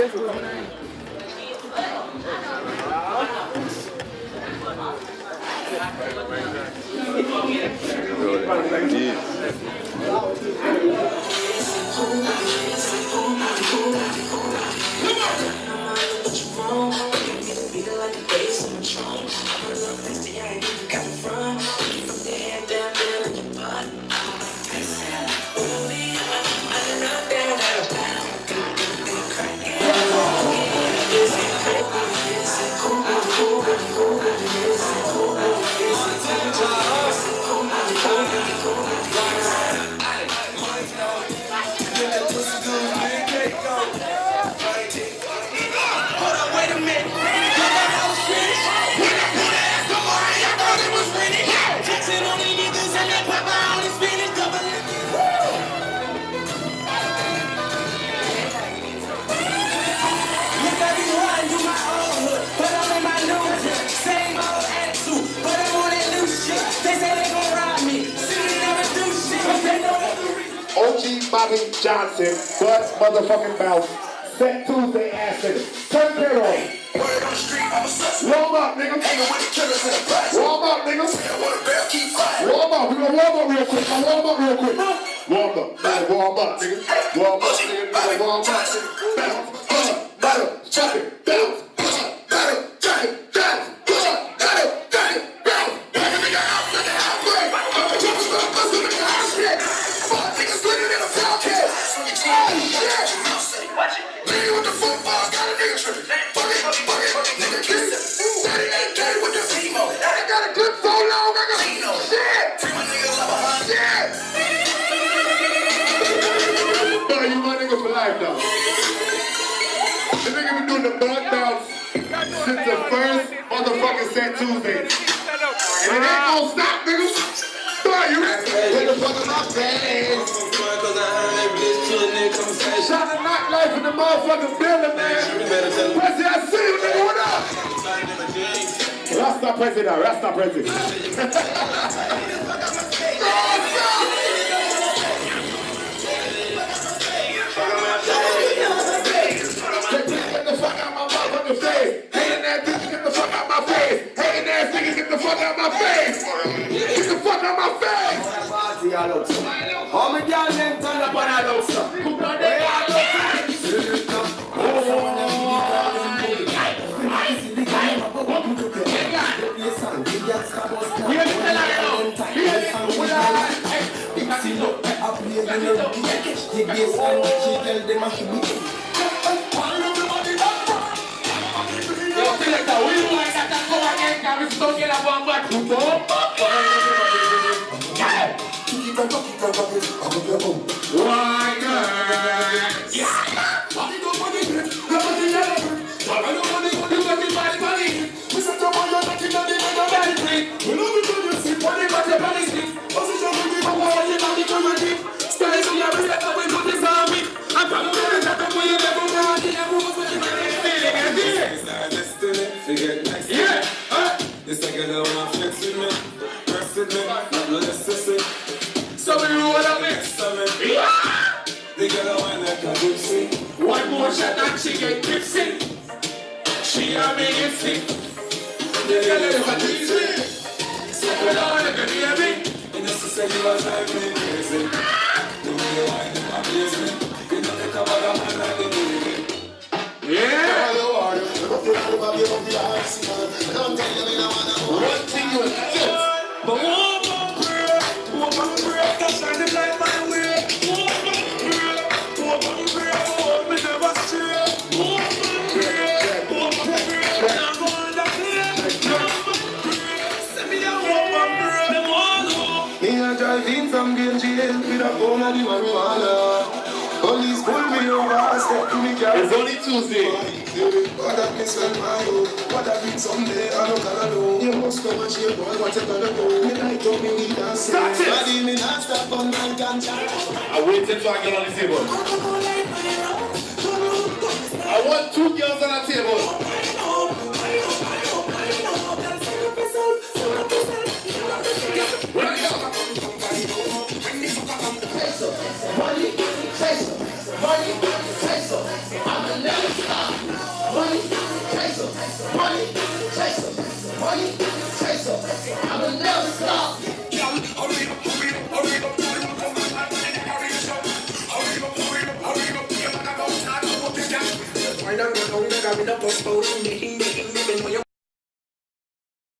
OG Bobby Johnson, but motherfucking mouth. Set Tuesday nigga. Turn the on. Warm up, nigga. Warm up, nigga. Warm up. We gonna warm up real quick. Now warm up real quick. Warm up. Nigga, warm up, nigga. Warm up, nigga. Nigga, warm up. nigga. Bounce. Uh, battle. Chuck it. Bounce. Set Tuesday. And it ain't gonna stop, nigga. Boy, you Get the fuck out my face. Motherfucking building, man. Prezi, I see you, nigga. What up? Rasta president, Rasta president. Get the fuck out my motherfucking face. Hating ass bitch, get the fuck out my face. Hating ass niggas, get the fuck out my face. Get the fuck out my face. How many girls them turn up on a Yo, selecta, we want that to go again, can we still get a one back to go? Sick. The girl is a teasy. So we don't let her hear me. Said you was drive me crazy. The way you and amaze me. You know, take a bag of man like the baby. Yeah. One thing you accept. But one with a phone and the marijuana. Police pull me over, step to me car. It's only Tuesday. What that means when my own, what that means someday I don't gonna know. You must come and share boy, what you gonna do? Me like to me weed and say. Start it. Body me not stop on man ganja. I wait till I get on the table. I want two girls on the table. Up, hurry up, hurry up,